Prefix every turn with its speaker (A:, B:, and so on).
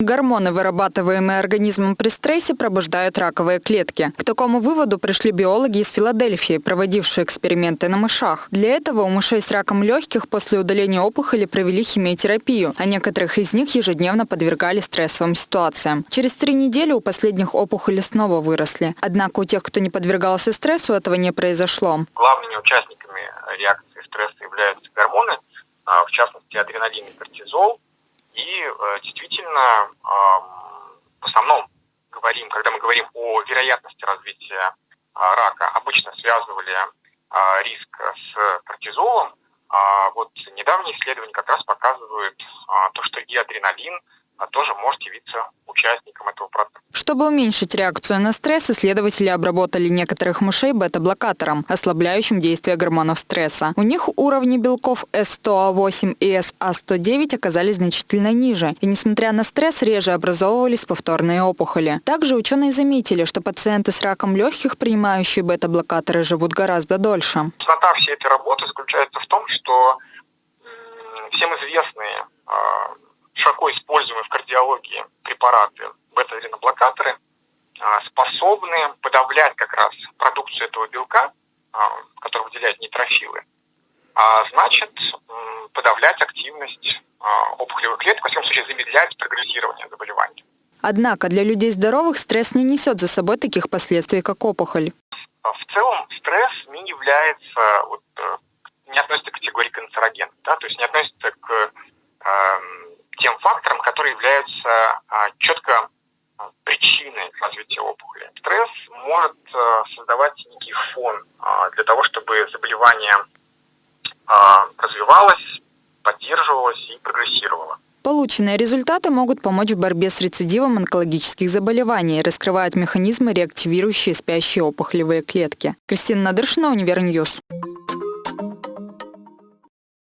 A: Гормоны, вырабатываемые организмом при стрессе, пробуждают раковые клетки. К такому выводу пришли биологи из Филадельфии, проводившие эксперименты на мышах. Для этого у мышей с раком легких после удаления опухоли провели химиотерапию, а некоторых из них ежедневно подвергали стрессовым ситуациям. Через три недели у последних опухоли снова выросли. Однако у тех, кто не подвергался стрессу, этого не произошло.
B: Главными участниками реакции стресса являются гормоны, в частности адреналин и кортизол. И э, действительно, в основном говорим, когда мы говорим о вероятности развития а, рака, обычно связывали а, риск с кортизолом. А вот недавние исследования как раз показывают то, что и адреналин тоже может явиться участником этого процесса.
A: Чтобы уменьшить реакцию на стресс, исследователи обработали некоторых мышей бета-блокатором, ослабляющим действие гормонов стресса. У них уровни белков S100A8 и SA109 оказались значительно ниже, и несмотря на стресс, реже образовывались повторные опухоли. Также ученые заметили, что пациенты с раком легких, принимающие бета-блокаторы, живут гораздо дольше.
B: Цена всей этой работы заключается в том, что всем известные а, широко используемые в кардиологии препараты бета-адреноблокаторы а, способны подавлять как раз продукцию этого белка, а, который выделяют нейтрофилы, а значит подавлять активность а, опухолевых клеток, в всяком случае замедлять прогрессирование заболевания.
A: Однако для людей здоровых стресс не несет за собой таких последствий, как опухоль.
B: В целом стресс не является, вот, э, не относится к категории канцероген, да, то есть не относится факторам, которые являются а, четко а, причиной развития опухоли. Стресс может а, создавать некий фон для того, чтобы заболевание развивалось, поддерживалось и прогрессировало.
A: Полученные результаты могут помочь в борьбе с рецидивом онкологических заболеваний, раскрывают механизмы, реактивирующие спящие опухолевые клетки. Кристина Надыршина, Univer News.